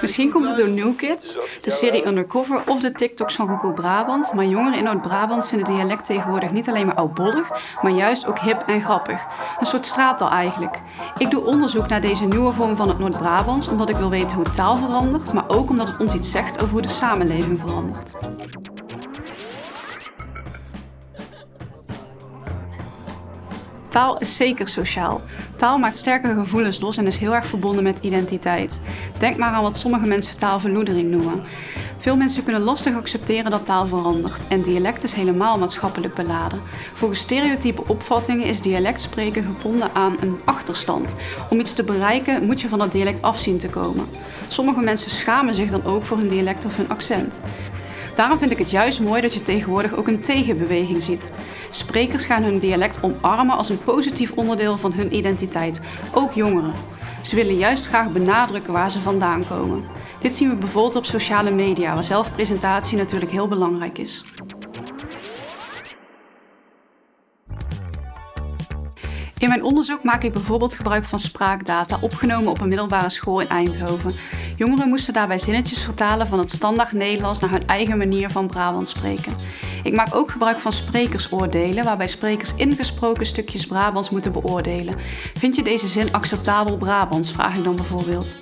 Misschien komt het door New Kids, de serie Undercover of de TikToks van Rocco Brabant, maar jongeren in Noord-Brabant vinden dialect tegenwoordig niet alleen maar oudbollig, maar juist ook hip en grappig. Een soort straattaal eigenlijk. Ik doe onderzoek naar deze nieuwe vorm van het Noord-Brabants omdat ik wil weten hoe taal verandert, maar ook omdat het ons iets zegt over hoe de samenleving verandert. Taal is zeker sociaal. Taal maakt sterke gevoelens los en is heel erg verbonden met identiteit. Denk maar aan wat sommige mensen taalverloedering noemen. Veel mensen kunnen lastig accepteren dat taal verandert en dialect is helemaal maatschappelijk beladen. Volgens stereotype opvattingen is dialect spreken gebonden aan een achterstand. Om iets te bereiken moet je van dat dialect afzien te komen. Sommige mensen schamen zich dan ook voor hun dialect of hun accent. Daarom vind ik het juist mooi dat je tegenwoordig ook een tegenbeweging ziet. Sprekers gaan hun dialect omarmen als een positief onderdeel van hun identiteit, ook jongeren. Ze willen juist graag benadrukken waar ze vandaan komen. Dit zien we bijvoorbeeld op sociale media, waar zelfpresentatie natuurlijk heel belangrijk is. In mijn onderzoek maak ik bijvoorbeeld gebruik van spraakdata opgenomen op een middelbare school in Eindhoven. Jongeren moesten daarbij zinnetjes vertalen van het standaard Nederlands naar hun eigen manier van Brabant spreken. Ik maak ook gebruik van sprekersoordelen, waarbij sprekers ingesproken stukjes Brabants moeten beoordelen. Vind je deze zin acceptabel Brabants, vraag ik dan bijvoorbeeld.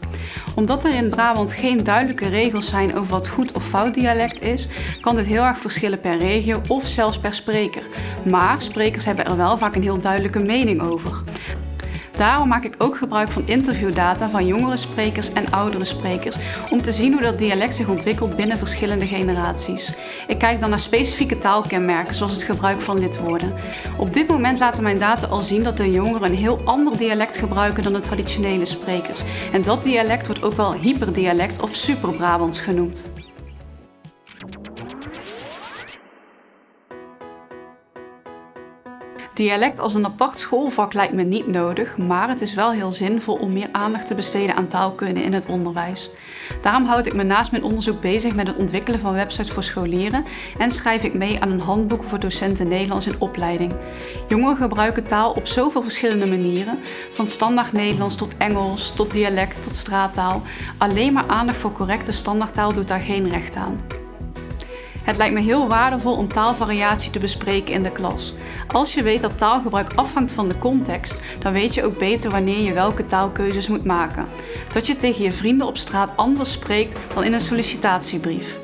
Omdat er in Brabant geen duidelijke regels zijn over wat goed of fout dialect is, kan dit heel erg verschillen per regio of zelfs per spreker. Maar sprekers hebben er wel vaak een heel duidelijke mening over. Daarom maak ik ook gebruik van interviewdata van jongere sprekers en oudere sprekers om te zien hoe dat dialect zich ontwikkelt binnen verschillende generaties. Ik kijk dan naar specifieke taalkenmerken zoals het gebruik van lidwoorden. Op dit moment laten mijn data al zien dat de jongeren een heel ander dialect gebruiken dan de traditionele sprekers. En dat dialect wordt ook wel hyperdialect of super-Brabants genoemd. Dialect als een apart schoolvak lijkt me niet nodig, maar het is wel heel zinvol om meer aandacht te besteden aan taalkunde in het onderwijs. Daarom houd ik me naast mijn onderzoek bezig met het ontwikkelen van websites voor scholieren en schrijf ik mee aan een handboek voor docenten Nederlands in opleiding. Jongeren gebruiken taal op zoveel verschillende manieren, van standaard Nederlands tot Engels, tot dialect, tot straattaal. Alleen maar aandacht voor correcte standaardtaal doet daar geen recht aan. Het lijkt me heel waardevol om taalvariatie te bespreken in de klas. Als je weet dat taalgebruik afhangt van de context, dan weet je ook beter wanneer je welke taalkeuzes moet maken. Dat je tegen je vrienden op straat anders spreekt dan in een sollicitatiebrief.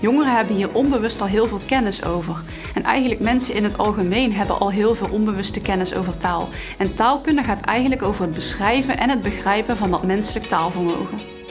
Jongeren hebben hier onbewust al heel veel kennis over. En eigenlijk mensen in het algemeen hebben al heel veel onbewuste kennis over taal. En taalkunde gaat eigenlijk over het beschrijven en het begrijpen van dat menselijk taalvermogen.